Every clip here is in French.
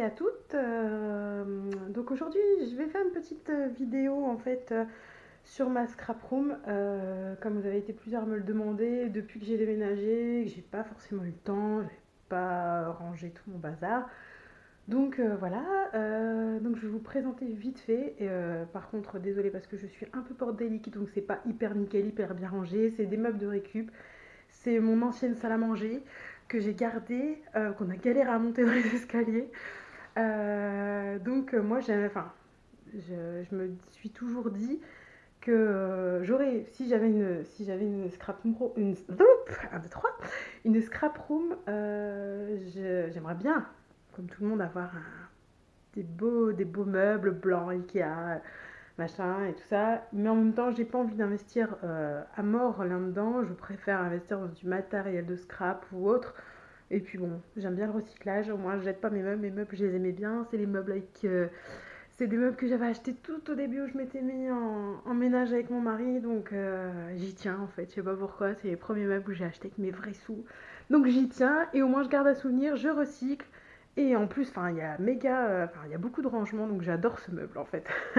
à toutes. Euh, donc aujourd'hui, je vais faire une petite euh, vidéo en fait euh, sur ma scrap room. comme vous avez été plusieurs à me le demander, depuis que j'ai déménagé, j'ai pas forcément eu le temps, j'ai pas rangé tout mon bazar. Donc voilà, donc je vais vous présenter vite fait. Et, par contre, désolé parce que je suis un peu bordélique, donc c'est pas hyper nickel, hyper bien rangé. C'est des meubles de récup. C'est mon ancienne salle à manger que j'ai gardé, qu'on a galéré à monter dans les escaliers. Euh, donc euh, moi, enfin, je, me suis toujours dit que j'aurais, si j'avais une, si j'avais une scrap room, une, une scrap room, j'aimerais bien, comme tout le monde, avoir des beaux, meubles blancs Ikea machin et tout ça. Mais en même temps, j'ai pas envie d'investir euh, à mort là-dedans. Je préfère investir dans du matériel de scrap ou autre. Et puis bon, j'aime bien le recyclage. Au moins, je jette pas mes meubles. Mes meubles, je les aimais bien. C'est les meubles avec. Euh, c'est des meubles que j'avais achetés tout au début où je m'étais mis en, ménage avec mon mari. Donc euh, j'y tiens en fait. Je sais pas pourquoi. C'est les premiers meubles où j'ai acheté avec mes vrais sous. Donc j'y tiens. Et au moins, je garde à souvenir. Je recycle. Et en plus, il y a méga, enfin, il y a beaucoup de rangements, donc j'adore ce meuble en fait.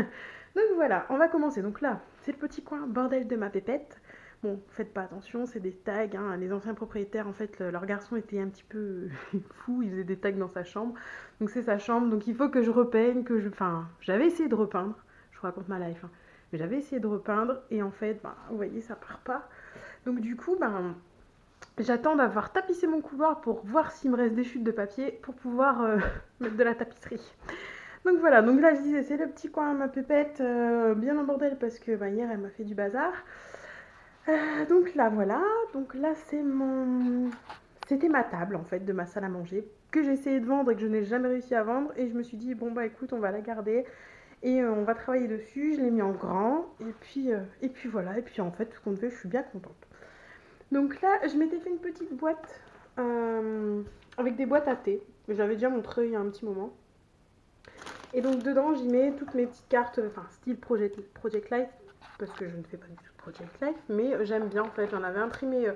Donc voilà, on va commencer. Donc là, c'est le petit coin bordel de ma pépette. Bon, faites pas attention, c'est des tags. Hein. Les anciens propriétaires, en fait, leur garçon était un petit peu fou. Il faisait des tags dans sa chambre. Donc c'est sa chambre. Donc il faut que je repeigne, que je. Enfin, j'avais essayé de repeindre. Je vous raconte ma life. Hein. Mais j'avais essayé de repeindre et en fait, ben, vous voyez, ça part pas. Donc du coup, ben, j'attends d'avoir tapissé mon couloir pour voir s'il me reste des chutes de papier pour pouvoir euh, mettre de la tapisserie. Donc voilà, donc là je disais c'est le petit coin à ma pépette, euh, bien en bordel parce que bah, hier elle m'a fait du bazar. Euh, donc là voilà, donc là c'est mon... C'était ma table en fait de ma salle à manger que j'ai essayé de vendre et que je n'ai jamais réussi à vendre. Et je me suis dit bon bah écoute on va la garder. Et euh, on va travailler dessus, je l'ai mis en grand. Et puis, et puis voilà. Et puis en fait tout compte fait je suis bien contente. Donc là je m'étais fait une petite boîte avec des boîtes à thé, j'avais déjà montré il y a un petit moment. Et donc dedans, j'y mets toutes mes petites cartes, enfin style Project, Project Life, parce que je ne fais pas du tout Project Life, mais euh, j'aime bien en fait. J'en avais imprimé, euh,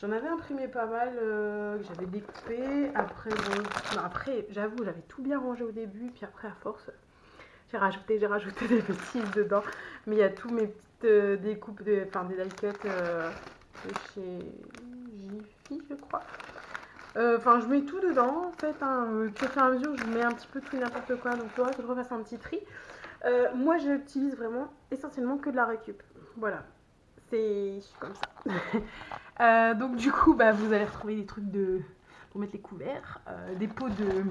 j'en avais imprimé pas mal, euh, que j'avais découpé. Après, bon, après, j'avoue, j'avais tout bien rangé au début, puis après à force, j'ai rajouté, j'ai rajouté des bêtises dedans. Mais il y a tous mes petites découpes, de, enfin des die cuts de chez Jiffy, je crois. Euh, enfin, je mets tout dedans, en fait. Hein, euh, au fur et à mesure, je mets un petit peu tout n'importe quoi. Donc, il faudra que je refasse un petit tri. Euh, moi, j'utilise vraiment essentiellement que de la récup. Voilà. C'est comme ça. donc, du coup, bah, vous allez retrouver des trucs de pour mettre les couverts, des pots de,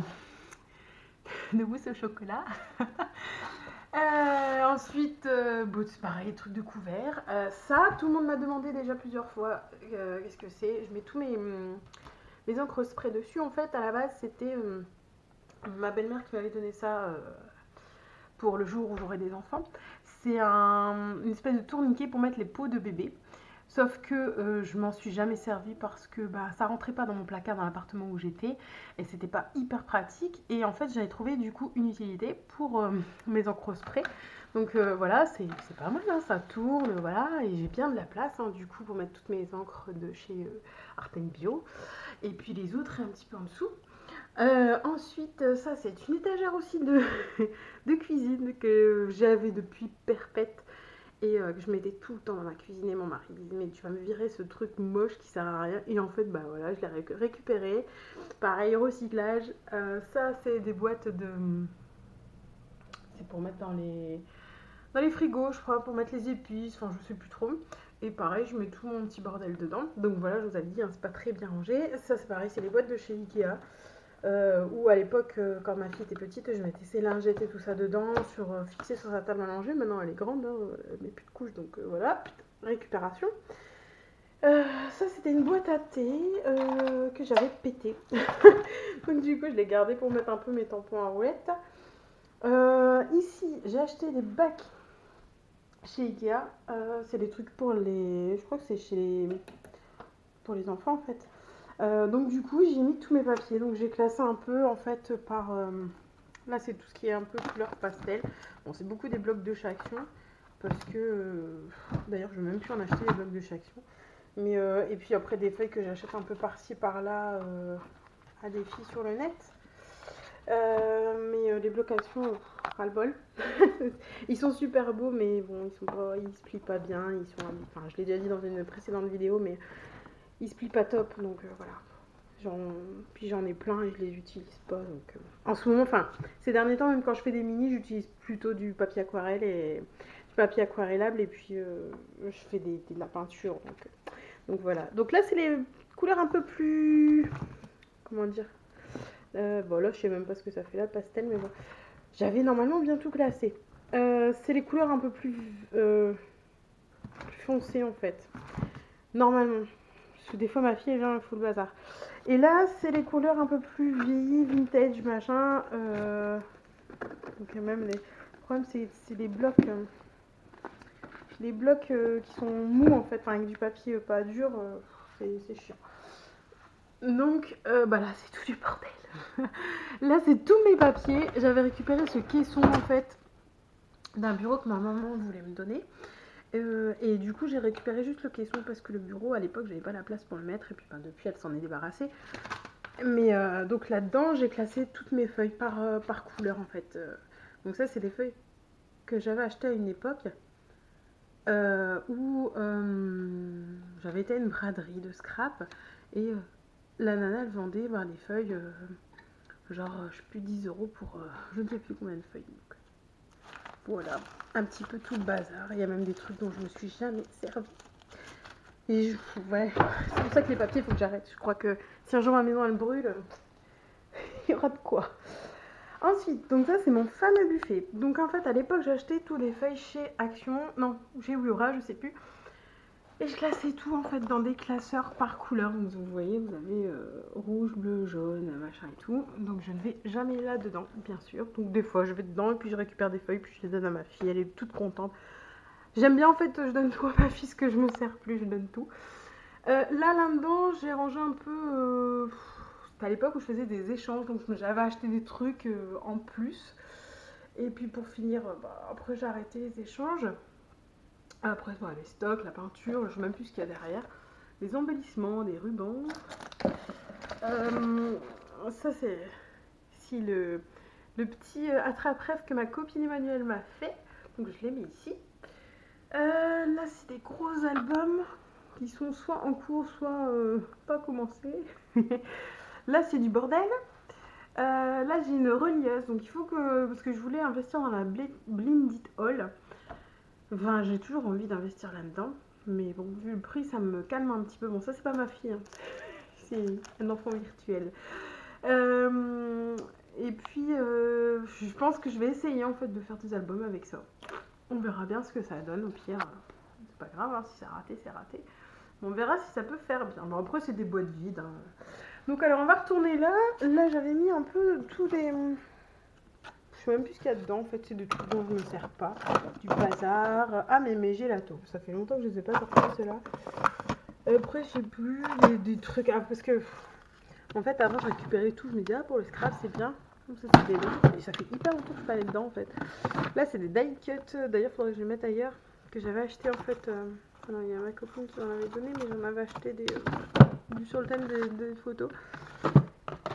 de mousse au chocolat. ensuite, bon, c'est pareil, des trucs de couverts. ça, tout le monde m'a demandé déjà plusieurs fois qu'est-ce que c'est. Je mets tous mes, les encres spray dessus. En fait, à la base, c'était euh, ma belle-mère qui m'avait donné ça euh, pour le jour où j'aurai des enfants. C'est un, une espèce de tourniquet pour mettre les pots de bébé. Sauf que euh, je m'en suis jamais servi parce que bah, ça rentrait pas dans mon placard dans l'appartement où j'étais et c'était pas hyper pratique. Et en fait, j'avais trouvé du coup une utilité pour mes encres spray. Donc voilà, c'est pas mal, hein, ça tourne, voilà, et j'ai bien de la place hein, du coup pour mettre toutes mes encres de chez Arten Bio. Et puis les autres un petit peu en dessous. Euh, ensuite, euh, ça c'est une étagère aussi de, de cuisine que j'avais depuis perpète et euh, que je mettais tout le temps dans ma cuisine et mon mari disait mais tu vas me virer ce truc moche qui sert à rien et en fait bah voilà je l'ai récupéré pareil recyclage ça c'est des boîtes de c'est pour mettre dans les dans les frigos je crois pour mettre les épices enfin je sais plus trop et pareil, je mets tout mon petit bordel dedans. Donc voilà, je vous avais dit, hein, c'est pas très bien rangé. Ça, c'est pareil, c'est les boîtes de chez Ikea. Euh, où à l'époque, euh, quand ma fille était petite, je mettais ses lingettes et tout ça dedans, sur, euh, sur sa table à manger. Maintenant, elle est grande, hein, elle met plus de couches, donc voilà, récupération. ça, c'était une boîte à thé que j'avais pété. donc du coup, je l'ai gardé pour mettre un peu mes tampons à roulettes. ici, j'ai acheté des bacs chez Ikea. Euh, c'est des trucs pour les. Je crois que c'est chez les. Pour les enfants en fait. Euh, donc du coup j'ai mis tous mes papiers. Donc j'ai classé un peu en fait par. Euh, là c'est tout ce qui est un peu couleur pastel. Bon c'est beaucoup des blocs de Chaction. Parce que. D'ailleurs je vais même plus en acheter des blocs de Chaction. Mais et puis après des feuilles que j'achète un peu par-ci par-là à des filles sur le net. Euh, mais les blocations, ras le bol. ils sont super beaux, mais bon, ils sont ils se plient pas bien. Ils sont, enfin, je l'ai déjà dit dans une précédente vidéo, mais ils se plient pas top, donc voilà. Puis j'en ai plein et je les utilise pas. Donc, en ce moment, enfin, ces derniers temps, même quand je fais des mini, j'utilise plutôt du papier aquarelle et du papier aquarellable et puis je fais de la peinture. Donc, voilà. Donc là, c'est les couleurs un peu plus. Comment dire euh, Bon, là, je sais même pas ce que ça fait là, pastel, mais bon. J'avais normalement bien tout classé. Euh, c'est les couleurs un peu euh, plus foncées en fait. Normalement. Parce que des fois, ma fille, elle vient, full bazar. Et là, c'est les couleurs un peu plus vieilles, vintage, machin. Donc, même les. Le problème, c'est les blocs les blocs euh, qui sont mous en fait, avec du papier euh, pas dur, euh, c'est chiant. Donc bah là c'est tout du bordel. là c'est tous mes papiers. J'avais récupéré ce caisson en fait d'un bureau que ma maman voulait me donner. Et du coup j'ai récupéré juste le caisson parce que le bureau à l'époque j'avais pas la place pour le mettre et puis ben, depuis elle s'en est débarrassée. Mais donc là-dedans j'ai classé toutes mes feuilles par, par couleur en fait. donc ça c'est des feuilles que j'avais achetées à une époque euh, où euh, j'avais été à une braderie de scrap et euh, la nana elle vendait ben, les feuilles, genre je sais plus 10 euros pour je ne sais plus combien de feuilles. Voilà, un petit peu tout le bazar. Il y a même des trucs dont je me suis jamais servi. Et ouais, c'est pour ça que les papiers, il faut que j'arrête. Je crois que si un jour ma maison elle brûle, il y aura de quoi. Ensuite, donc ça c'est mon fameux buffet. Donc en fait à l'époque acheté tous les feuilles chez Action, non chez Wura, je sais plus. Et je classais tout en fait dans des classeurs par couleur. Donc vous voyez, vous avez euh, rouge, bleu, jaune, machin et tout. Donc je ne vais jamais là-dedans, bien sûr. Donc des fois je vais dedans et puis je récupère des feuilles, puis je les donne à ma fille, elle est toute contente. J'aime bien en fait, je donne tout à ma fille, ce que je me sers plus, je donne tout. Euh, là, là-dedans, j'ai rangé un peu... Euh, à l'époque où je faisais des échanges, donc j'avais acheté des trucs en plus. Et puis pour finir, bah, après j'ai arrêté les échanges. Après, les stocks, la peinture, je sais même plus ce qu'il y a derrière. Les embellissements, des rubans. Euh, ça c'est si le, petit attrape-rêve que ma copine Emmanuelle m'a fait. Donc je l'ai mis ici. là c'est des gros albums qui sont soit en cours, soit pas commencés. Là, c'est du bordel. Euh, là, j'ai une relieuse, donc il faut que... Parce que je voulais investir dans la Blinded Hall. Enfin, j'ai toujours envie d'investir là-dedans. Mais bon, vu le prix, ça me calme un petit peu. Bon, ça, c'est pas ma fille. Hein. C'est un enfant virtuel. Euh, et puis, euh, je pense que je vais essayer, en fait, de faire des albums avec ça. On verra bien ce que ça donne. Au pire, c'est pas grave. Hein, si c'est raté, c'est raté. On verra si ça peut faire bien. Bon, après, c'est des boîtes vides. Hein. Donc alors on va retourner là. Là j'avais mis un peu tous les... Sais même plus qu'il y a dedans en fait, c'est des trucs dont je ne me sers pas. Du bazar. Ah mais mes gélatos, ça fait longtemps que je ne ai pas sortis ceux-là. Après je sais plus, des, trucs... Ah, parce que en fait avant je récupérais tout, je me disais ah pour le scrap c'est bien. Ça, Et ça fait hyper longtemps que je suis pas dedans en fait. Là c'est des die cut, d'ailleurs il faudrait que je les mette ailleurs. Que j'avais acheté en fait... Euh, non, il y a ma copine qui m'en avait donné, mais j'en avais acheté des, euh, sur le thème des, photos.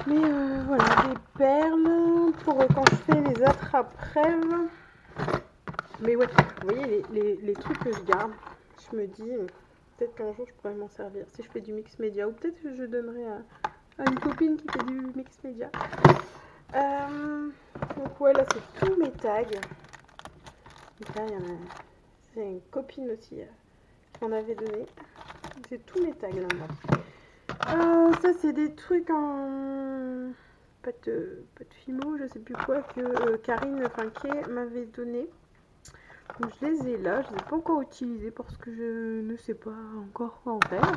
Mais euh, voilà, des perles pour quand je fais les attrape-rêves. Mais ouais, vous voyez les, trucs que je garde, je me dis peut-être qu'un jour je pourrais m'en servir si je fais du mix média ou peut-être que je donnerai à, une copine qui fait du mix média. Euh, donc ouais, là c'est tous mes tags. Donc là, c'est une copine aussi qu'on avait donné. C'est tous mes tags là-bas. Euh, ça, c'est des trucs en de, pas de fimo, je sais plus quoi, que euh, Karine Finquet m'avait donné. Je les ai là, je les ai pas encore utilisés parce que je ne sais pas encore quoi en faire.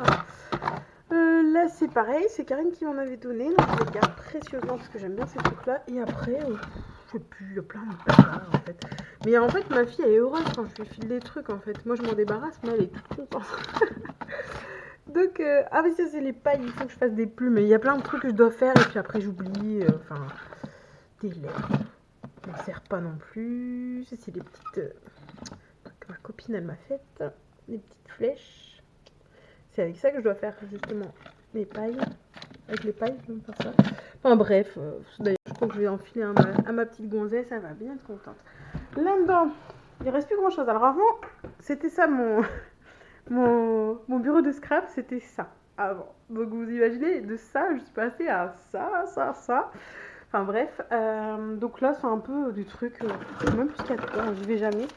Euh, là, c'est pareil, c'est Karine qui m'en avait donné, donc je les garde précieusement parce que j'aime bien ces trucs-là. Et après, je sais plus, il y a plein de en fait. Mais en fait, ma fille, elle est heureuse quand je lui file des trucs en fait. Moi, je m'en débarrasse, mais elle est toute contente. Donc, euh, ah oui, ça c'est les pailles, il faut que je fasse des plumes. Il y a plein de trucs que je dois faire et puis après j'oublie. Euh, enfin, des lettres. Ça ne sert pas non plus. C'est des petites euh, que ma copine elle m'a faites. Des petites flèches. C'est avec ça que je dois faire justement les pailles. Avec les pailles, je vais faire ça. Enfin bref, d'ailleurs Donc je vais enfiler à ma, petite gonzesse, elle va bien être contente. Là-dedans, il reste plus grand chose. Alors avant, c'était ça mon, mon, bureau de scrap, c'était ça avant. Donc vous imaginez, de ça, je suis passée à ça, ça, ça. Enfin bref, euh, donc là c'est un peu du truc, euh, même plus qu'à temps, j'y vais jamais.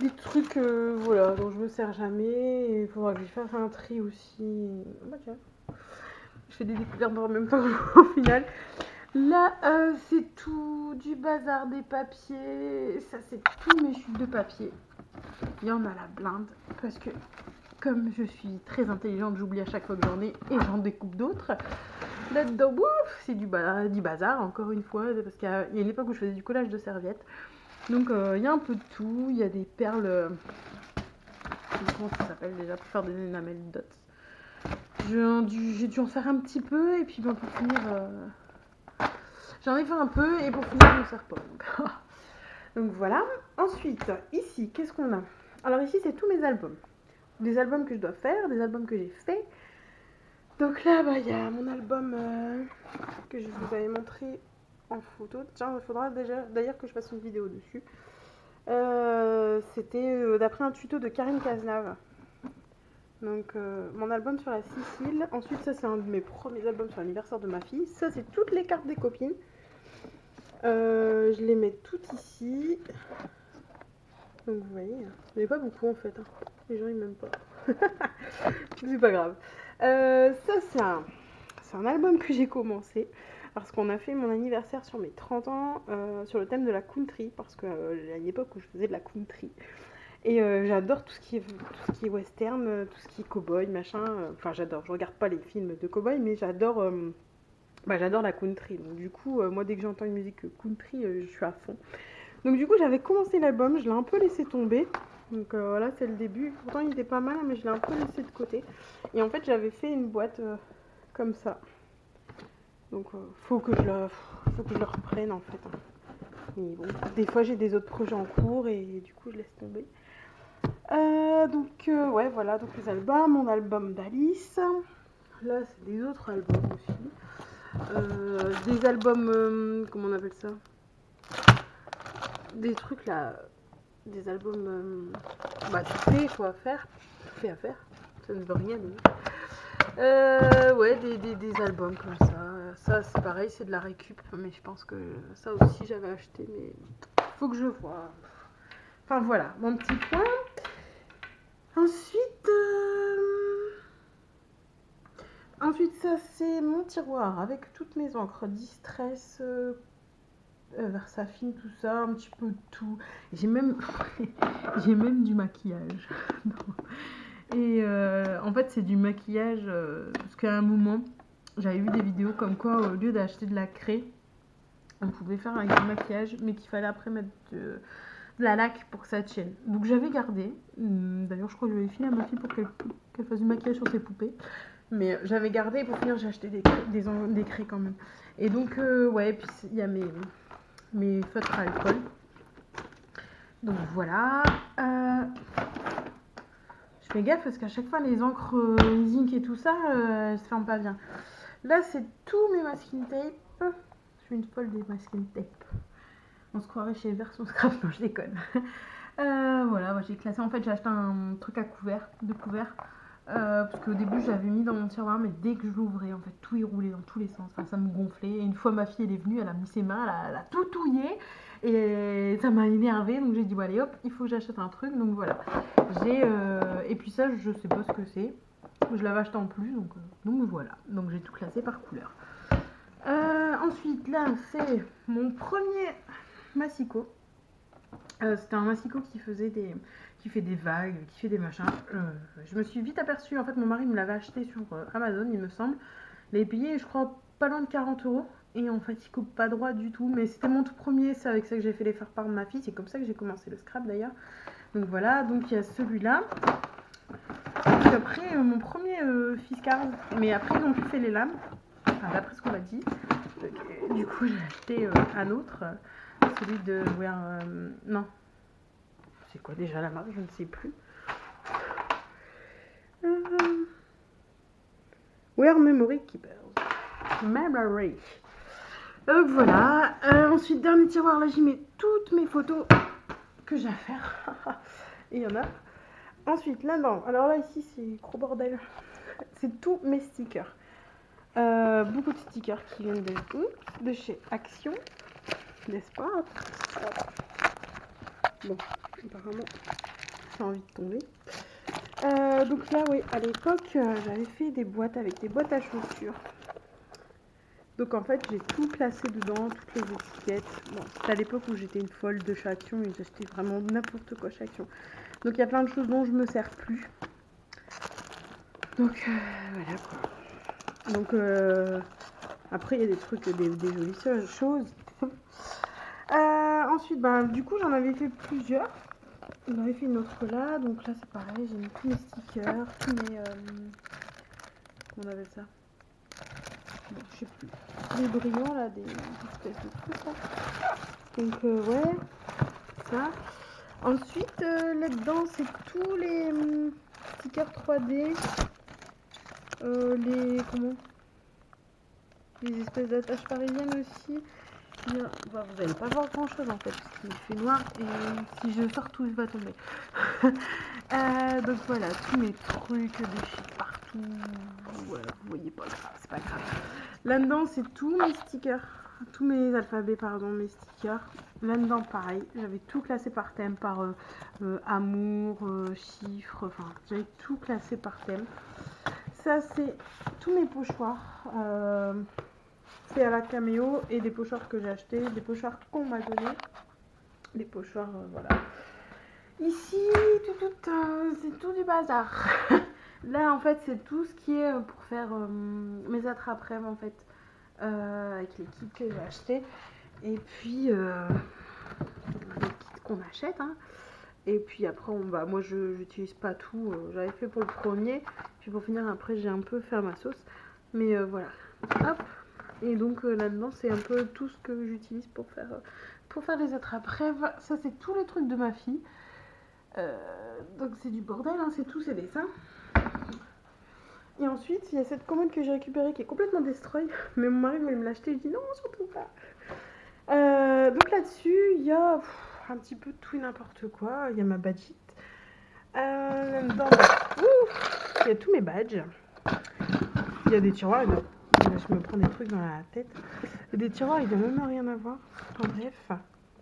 Des trucs, euh, voilà, dont je me sers jamais. Il faudra que je fasse un tri aussi. Bah. Je fais des découvertes en même temps au final. Là, c'est tout du bazar des papiers. Ça, c'est tous mes chutes de papier. Il y en a la blinde. Parce que comme je suis très intelligente, j'oublie à chaque fois que j'en ai et j'en découpe d'autres. Là-dedans, c'est du, bazar, encore une fois, parce qu'il y a une époque où je faisais du collage de serviettes. Donc euh, il y a un peu de tout, il y a des perles. Euh, comment ça s'appelle déjà Pour faire des enamel dots. J'ai dû, en faire un petit peu et puis ben, pour finir. Euh, j'en ai fait un peu et pour finir, je ne sers pas. Donc voilà. Ensuite, ici, qu'est-ce qu'on a? Alors ici, c'est tous mes albums des albums que je dois faire, des albums que j'ai fait. Donc là, bah, il y a mon album euh, que je vous avais montré en photo. Tiens, il faudra d'ailleurs que je fasse une vidéo dessus. Euh, c'était euh, d'après un tuto de Karine Cazenave. Donc mon album sur la Sicile. Ensuite, ça c'est un de mes premiers albums sur l'anniversaire de ma fille. Ça c'est toutes les cartes des copines. je les mets toutes ici. Donc vous voyez, il n'y pas beaucoup en fait. Hein. Les gens ils m'aiment pas. c'est pas grave. Euh, ça c'est un, un, album que j'ai commencé parce qu'on a fait mon anniversaire sur mes 30 ans euh, sur le thème de la country parce qu'il euh, une époque où je faisais de la country. Et j'adore tout, ce qui est, tout ce qui est western, tout ce qui est cowboy, machin. Enfin j'adore, je regarde pas les films de cowboy mais j'adore bah, j'adore la country. Donc du coup, moi dès que j'entends une musique country, je suis à fond. Donc du coup j'avais commencé l'album, je l'ai un peu laissé tomber. Donc euh, voilà, c'est le début. Pourtant, il était pas mal, mais je l'ai un peu laissé de côté. Et en fait, j'avais fait une boîte euh, comme ça. Donc, euh, faut, que je le, faut que je reprenne en fait. Hein. Mais bon, des fois, j'ai des autres projets en cours et du coup, je laisse tomber. donc, ouais, voilà. Donc, les albums. Mon album d'Alice. Là, c'est des autres albums aussi. des albums, comment on appelle ça? Des trucs là des albums euh, bah, tout fait, à faire, tout fait à faire, ça ne veut rien dire. Euh, ouais, des, des, des, albums comme ça. Ça, c'est pareil, c'est de la récup, mais je pense que ça aussi j'avais acheté, mais faut que je vois. Enfin voilà, mon petit point. Ensuite, euh, ensuite ça c'est mon tiroir avec toutes mes encres distress, euh, Versafine, tout ça, un petit peu tout. J'ai même, j'ai même du maquillage. Et euh, en fait, c'est du maquillage euh, parce qu'à un moment, j'avais vu des vidéos comme quoi, au lieu d'acheter de la craie, on pouvait faire avec du maquillage, mais qu'il fallait après mettre de, la laque pour que ça tienne. Donc j'avais gardé. Hum, d'ailleurs, je crois que je vais filer à ma fille pour qu'elle fasse du maquillage sur ses poupées. Mais j'avais gardé pour finir, j'ai acheté des, des, des craies quand même. Et donc, ouais, puis il y a mes mes feutres à alcool. Donc voilà. Euh, je fais gaffe parce qu'à chaque fois les encres euh, zinc et tout ça, euh, elles se ferment pas bien. Là c'est tous mes masking tape. Je suis une folle des masking tape. On se croirait chez Version Scrap, non je déconne. voilà, j'ai classé. En fait j'ai acheté un truc à couvert, de couvert. Euh, parce qu'au début j'avais mis dans mon tiroir mais dès que je l'ouvrais en fait tout est roulé dans tous les sens, ça me gonflait. Et une fois ma fille elle est venue elle a mis ses mains, elle a, tout touillé. Et ça m'a énervé donc j'ai dit bon allez hop il faut que j'achète un truc. Donc voilà. J'ai euh, et puis ça je sais pas ce que c'est. Je l'avais acheté en plus donc, euh, donc voilà. Donc j'ai tout classé par couleur. Ensuite là c'est mon premier massicot c'était un massicot qui faisait des qui fait des vagues, qui fait des machins. Euh, je me suis vite aperçue, en fait mon mari me l'avait acheté sur euh, Amazon il me semble. Il avait payé je crois pas loin de 40 euros. Et en fait il coupe pas droit du tout. Mais c'était mon tout premier, c'est avec ça que j'ai fait les faire part de ma fille. C'est comme ça que j'ai commencé le scrap d'ailleurs. Donc voilà, donc il y a celui-là. Puis après euh, mon premier euh, mais après ils ont plus fait les lames. Enfin d'après ce qu'on m'a dit. du coup j'ai acheté un autre. Celui de non, c'est quoi déjà la marque Je ne sais plus. Euh... Where Memory Keepers. Memory. Donc voilà. Euh, ensuite, dernier tiroir, là, j'y mets toutes mes photos que j'ai à faire. Il y en a. Ensuite, là-dedans, alors là, ici, c'est gros bordel. C'est tous mes stickers. Euh, beaucoup de stickers qui viennent de, de chez Action, n'est-ce pas Bon, apparemment, j'ai envie de tomber. Euh, donc là, oui, à l'époque, euh, j'avais fait des boîtes avec des boîtes à chaussures. Donc en fait, j'ai tout placé dedans, toutes les étiquettes. Bon, c'était à l'époque où j'étais une folle de chez et j'achetais vraiment n'importe quoi chez. Donc il y a plein de choses dont je me sers plus. Donc voilà quoi. Donc, euh, après, il y a des trucs, des, jolies choses. Euh, ensuite, ben, du coup, j'en avais fait plusieurs. J'en avais fait une autre là. Donc là, c'est pareil. J'ai mis tous mes stickers, tous mes... Euh, on appelle ça? Je sais plus. Des brillants, là, des, espèces de trucs. Donc, ouais. Ça. Ensuite, là-dedans, c'est tous les hum, stickers 3D euh, les comment? Les espèces d'attaches parisiennes aussi bah, vous n'allez pas voir grand chose en fait parce qu'il fait noir et si je sors tout va tomber. Euh, donc voilà tous mes trucs des shit partout vous voyez pas c'est pas grave là dedans c'est tous mes stickers tous mes alphabets pardon mes stickers. Là dedans pareil j'avais tout classé par thème par euh, amour chiffres enfin j'avais tout classé par thème. Ça, c'est tous mes pochoirs. Euh, à la caméo et des pochoirs que j'ai achetés, des pochoirs qu'on m'a donné. Des pochoirs, euh, voilà. Ici, tout, tout, euh, c'est tout du bazar. Là, en fait, c'est tout ce qui est pour faire mes attrape en fait, avec les kits que j'ai achetés. Et puis, les kits qu'on achète, hein. Et puis après, on, bah, moi je n'utilise pas tout. Euh, j'avais fait pour le premier. Puis pour finir, après, j'ai un peu fait ma sauce. Mais euh, voilà. Hop. Et donc euh, là-dedans, c'est un peu tout ce que j'utilise pour faire, pour faire les attrapes rêves. Ça, c'est tous les trucs de ma fille. donc c'est du bordel, hein, c'est tous ses dessins. Et ensuite, il y a cette commode que j'ai récupérée qui est complètement destroy. Mais mon mari voulait me l'acheter. Je dis non, surtout pas. donc là-dessus, il y a un petit peu tout et n'importe quoi. Il y a ma badgite. Euh, il y a tous mes badges. Il y a des tiroirs. Je me prends des trucs dans la tête. Des tiroirs, il n'y a même rien à voir. En bref,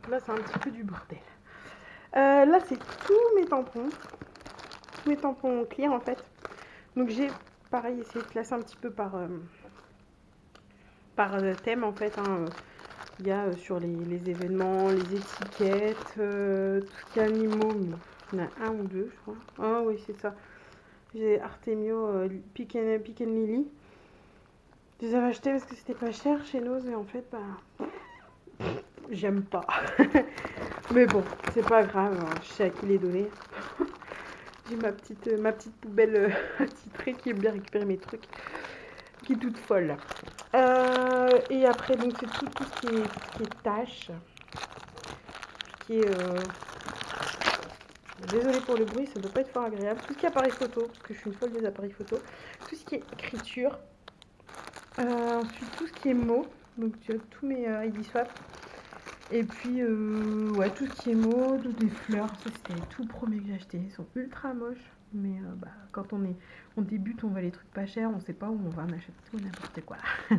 là, c'est un petit peu du bordel. Euh, là, c'est tous mes tampons. Tous mes tampons clients, en fait. Donc, j'ai, pareil, essayé de classer un petit peu par, euh, par thème, en fait. Hein. Il y a euh, sur les, événements, les étiquettes, euh, tout ce qui est animaux. il y en a un ou deux, je crois. Ah oui, c'est ça. J'ai Artemio euh, Pick, Lily. Je les avais achetés parce que c'était pas cher chez nous et en fait, bah, j'aime pas. Mais bon, c'est pas grave, hein, je sais à qui les donner. J'ai ma petite, ma petite poubelle titrée qui aime bien récupérer mes trucs qui est toute folle. Euh, et après, donc c'est tout, ce qui est, qui est tâche. Qui est... Euh... Désolée pour le bruit, ça ne doit pas être fort agréable. Tout ce qui est appareil photo, parce que je suis une folle des appareils photo. Tout ce qui est écriture. Euh, ensuite, tout ce qui est mots. Donc, tu as tous mes euh, ID swap. Et puis, euh, ouais, tout ce qui est mots, des fleurs. Ça, c'était les tout premiers que j'ai achetés. Ils sont ultra moches. Mais euh, bah, quand on, est, on débute, on voit les trucs pas chers, on sait pas où on va, on achète tout n'importe quoi.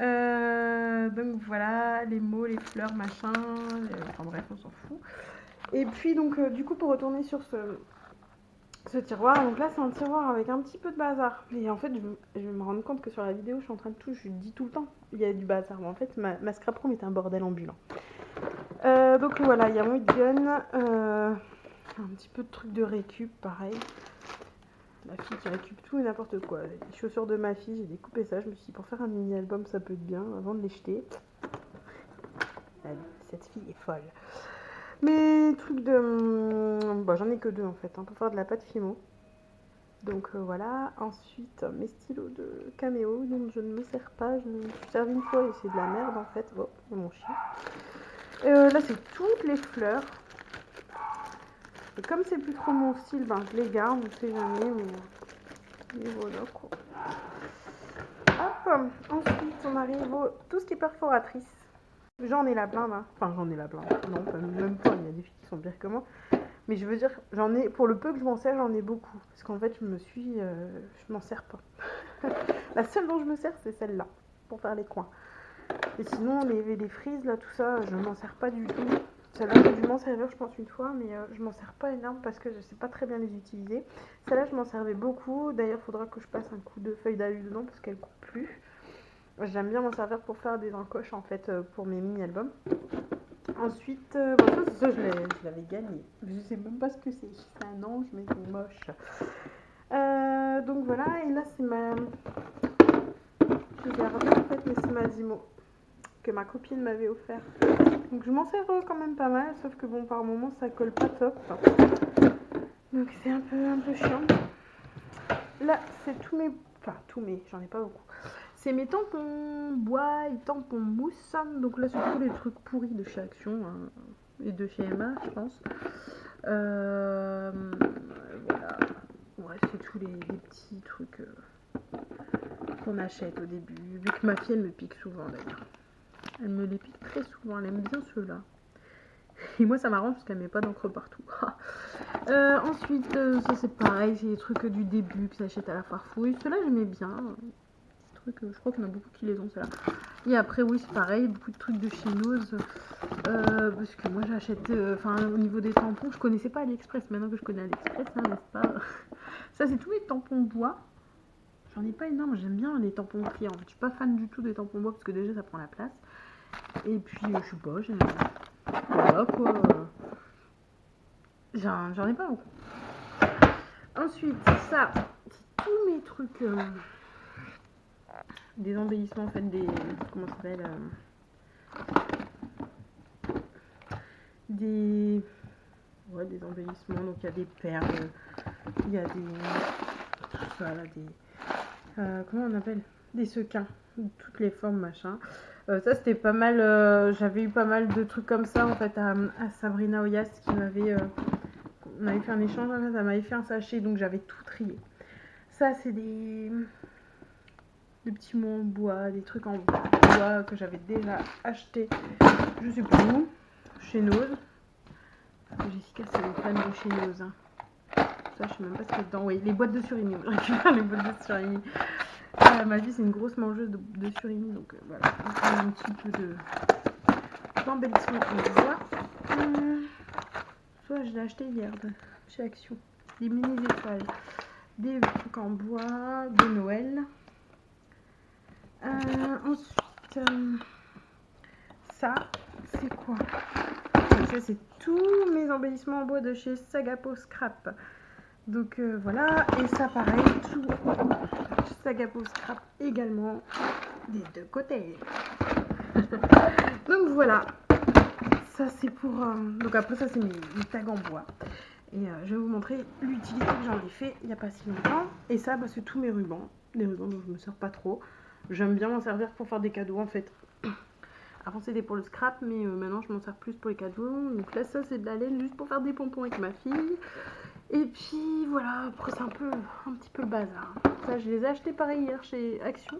Euh, donc voilà, les mots, les fleurs, machin, enfin bref, on s'en fout. Et puis donc euh, du coup pour retourner sur ce, ce tiroir, donc là c'est un tiroir avec un petit peu de bazar. Et en fait je, vais me rendre compte que sur la vidéo je suis en train de tout, je dis tout le temps, il y a du bazar. Mais en fait ma, scrap room est un bordel ambulant. donc voilà, il y a mon gun, un petit peu de trucs de récup, pareil. La fille qui récup tout et n'importe quoi. Les chaussures de ma fille, j'ai découpé ça. Je me suis dit, pour faire un mini-album, ça peut être bien avant de les jeter. Cette fille est folle. Mes trucs de... Hum, bon, j'en ai que deux en fait, hein, pour faire de la pâte Fimo. Donc euh, voilà. Ensuite, mes stylos de caméo dont je ne me sers pas. Je me suis servi une fois et c'est de la merde en fait. Oh, mon chien. Euh, là, c'est toutes les fleurs. Comme c'est plus trop mon style, ben je les garde, on sait jamais, mais, voilà quoi. Hop, ensuite on arrive au tout ce qui est perforatrice. J'en ai la blinde, hein. enfin j'en ai la blinde, non même pas, il y a des filles qui sont bien que moi. Mais je veux dire, j'en ai, pour le peu que je m'en sers, j'en ai beaucoup. Parce qu'en fait, je me suis, euh, je m'en sers pas. la seule dont je me sers, c'est celle-là, pour faire les coins. Et sinon, les, les frises, là, tout ça, je m'en sers pas du tout. Celle-là, j'ai dû m'en servir, je pense, une fois, mais euh, je m'en sers pas énorme parce que je sais pas très bien les utiliser. Celle-là, je m'en servais beaucoup. D'ailleurs, il faudra que je passe un coup de feuille d'alu dedans parce qu'elle coupe plus. J'aime bien m'en servir pour faire des encoches, en fait, euh, pour mes mini-albums. Ensuite, euh, ça, je l'avais gagné. Je sais même pas ce que c'est. C'est un ange, mais c'est moche. donc voilà, et là, c'est ma... Je gardé, en fait, mais c'est ma Zimo que ma copine m'avait offert. Donc je m'en sers quand même pas mal, sauf que bon, par moment, ça colle pas top. Donc c'est un peu, un peu chiant. Là, c'est tous mes... Enfin, tous mes, j'en ai pas beaucoup. C'est mes tampons bois et tampons mousse. Donc là, c'est tous les trucs pourris de chez Action hein, et de chez Emma, je pense. Euh, voilà. Ouais, c'est tous les, petits trucs euh, qu'on achète au début. Vu que ma fille, elle me pique souvent d'ailleurs. Elle me les pique très souvent, elle aime bien ceux-là. Et moi, ça m'arrange parce qu'elle met pas d'encre partout. Euh, ensuite, ça c'est pareil, c'est des trucs du début que j'achète à la farfouille. Ceux-là, j'aimais bien. Euh, je crois qu'il y en a beaucoup qui les ont, ceux-là. Et après, oui, c'est pareil, beaucoup de trucs de chez Nose. parce que moi, j'achète, enfin, au niveau des tampons, je connaissais pas AliExpress. Maintenant que je connais AliExpress, hein, n'est-ce pas? Ça, c'est tous les tampons bois. J'en ai pas énorme, j'aime bien les tampons pris. En fait, je suis pas fan du tout des tampons bois parce que déjà, ça prend la place. Et puis, je sais pas, j'ai... Voilà quoi. J'en ai pas beaucoup. Ensuite, ça, c'est tous mes trucs. Euh, des embellissements, en fait, des. Comment ça s'appelle euh, Des. Ouais, des embellissements. Donc, il y a des perles. Il y a des. Voilà, des. Euh, comment on appelle Des sequins. Toutes les formes, machin. Euh, ça, c'était pas mal. J'avais eu pas mal de trucs comme ça en fait à, Sabrina Oyas qui m'avait. On avait fait un échange, ça m'avait fait un sachet donc j'avais tout trié. Ça, c'est des. Des petits mots en bois, des trucs en bois que j'avais déjà acheté. Je sais plus où. Chez Nose. Jessica, c'est une fan de chez Nose. Hein. Ça, je sais même pas ce qu'il y a dedans. Oui, les boîtes de surimi. Je récupère les boîtes de surimi. Ah, ma vie, c'est une grosse mangeuse de, surimi, donc euh, voilà, on un petit peu de d'embellissement on voit. Hum, soit je l'ai acheté hier chez Action. Des mini étoiles, des trucs en bois, de Noël. Euh, ensuite, euh, ça, c'est quoi? Ça, c'est tous mes embellissements en bois de chez Sagapo Scrap. Donc voilà, et ça pareil, tout Sagapo Scrap également des deux côtés. Donc voilà, ça c'est pour... Euh, donc après ça c'est mes, tags en bois. Et euh, je vais vous montrer l'utilité que j'en ai fait il n'y a pas si longtemps. Et ça bah, c'est tous mes rubans, des rubans dont je me sers pas trop. J'aime bien m'en servir pour faire des cadeaux en fait. Avant c'était pour le scrap mais euh, maintenant je m'en sers plus pour les cadeaux. Donc là ça c'est de la laine juste pour faire des pompons avec ma fille. Et puis voilà, après c'est un peu un petit peu le bazar. Ça je les ai achetés pareil hier chez Action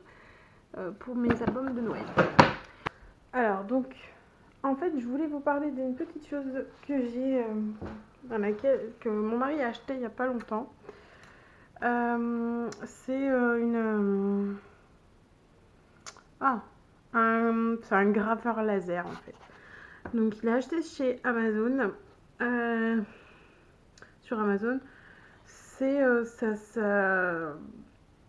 euh, pour mes albums de Noël. Alors donc en fait je voulais vous parler d'une petite chose que j'ai euh, laquelle que mon mari a acheté il n'y a pas longtemps. C'est une ah c'est un graveur laser en fait. Donc il a acheté chez Amazon. Amazon, c'est euh, ça,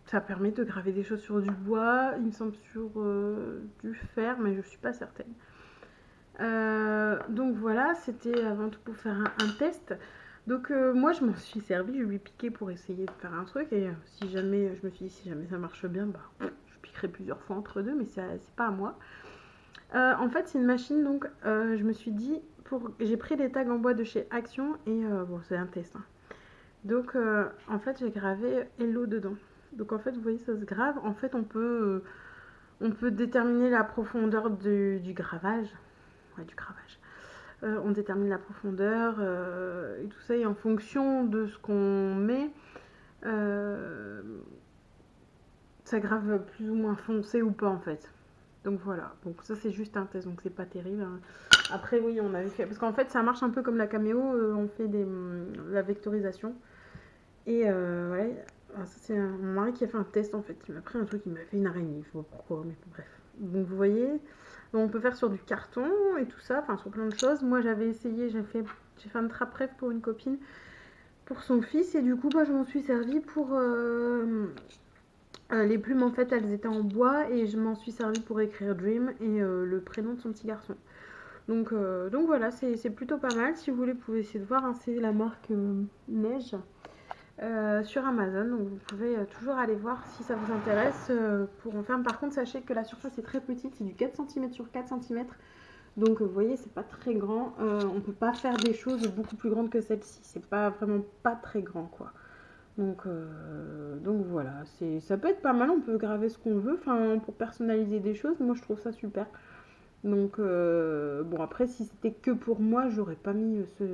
ça, permet de graver des choses sur du bois, il me semble sur euh, du fer, mais je suis pas certaine. Euh, donc voilà, c'était avant tout pour faire un, test. Donc moi je m'en suis servi, je lui ai piqué pour essayer de faire un truc et si jamais, je me suis dit si jamais ça marche bien, bah plusieurs fois entre deux, mais c'est pas à moi. en fait c'est une machine donc je me suis dit j'ai pris les tags en bois de chez Action et euh, bon, c'est un test. Hein. Donc, euh, en fait, j'ai gravé Hello dedans. Donc, en fait, vous voyez, ça se grave. En fait, on peut, on peut déterminer la profondeur du, gravage. Ouais, du gravage. Euh, on détermine la profondeur et tout ça. Et en fonction de ce qu'on met, ça grave plus ou moins foncé ou pas en fait. Donc voilà, donc ça c'est juste un test, donc c'est pas terrible. Hein. Après oui, on avait fait, parce qu'en fait ça marche un peu comme la caméo, euh, on fait des, la vectorisation. Et euh, ouais, ah, c'est mon mari qui a fait un test en fait, il m'a pris un truc, il m'a fait une araignée, je sais pas pourquoi, mais bref. Donc vous voyez, on peut faire sur du carton et tout ça, enfin sur plein de choses. Moi j'avais essayé, j'ai fait, j'ai fait un trap rêve pour une copine, pour son fils, et du coup bah, je m'en suis servi pour... Euh, euh, les plumes en fait elles étaient en bois et je m'en suis servi pour écrire Dream et euh, le prénom de son petit garçon. Donc, donc voilà, c'est plutôt pas mal. Si vous voulez, vous pouvez essayer de voir. Hein, c'est la marque Neige. Euh, sur Amazon. Donc vous pouvez euh, toujours aller voir si ça vous intéresse euh, pour en faire. Par contre, sachez que la surface est très petite, c'est du 4 cm sur 4 cm. Donc vous voyez, c'est pas très grand. on peut pas faire des choses beaucoup plus grandes que celle-ci. C'est pas vraiment pas très grand quoi. Donc, donc voilà, ça peut être pas mal. On peut graver ce qu'on veut, enfin pour personnaliser des choses. Moi je trouve ça super. Donc euh, bon après si c'était que pour moi j'aurais pas mis ce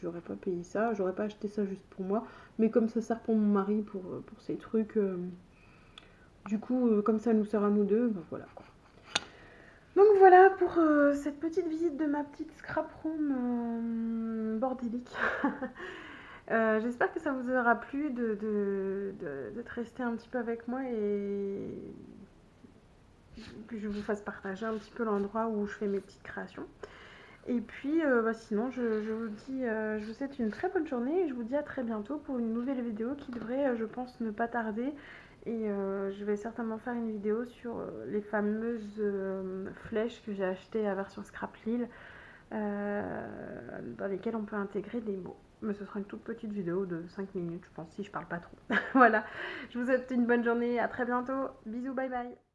j'aurais pas payé ça, j'aurais pas acheté ça juste pour moi, mais comme ça sert pour mon mari pour, pour ces trucs, euh, du coup euh, comme ça nous sert à nous deux, ben voilà Donc voilà pour cette petite visite de ma petite scrap room bordélique. J'espère que ça vous aura plu de, de, un petit peu avec moi et que je vous fasse partager un petit peu l'endroit où je fais mes petites créations. Et puis, euh, bah, sinon, je, vous dis, euh, je vous souhaite une très bonne journée et je vous dis à très bientôt pour une nouvelle vidéo qui devrait, euh, je pense, ne pas tarder. Et je vais certainement faire une vidéo sur les fameuses flèches que j'ai achetées à version Scrap Lille, dans lesquelles on peut intégrer des mots. Mais ce sera une toute petite vidéo de 5 minutes, je pense, si je parle pas trop. voilà, je vous souhaite une bonne journée, à très bientôt, bisous, bye bye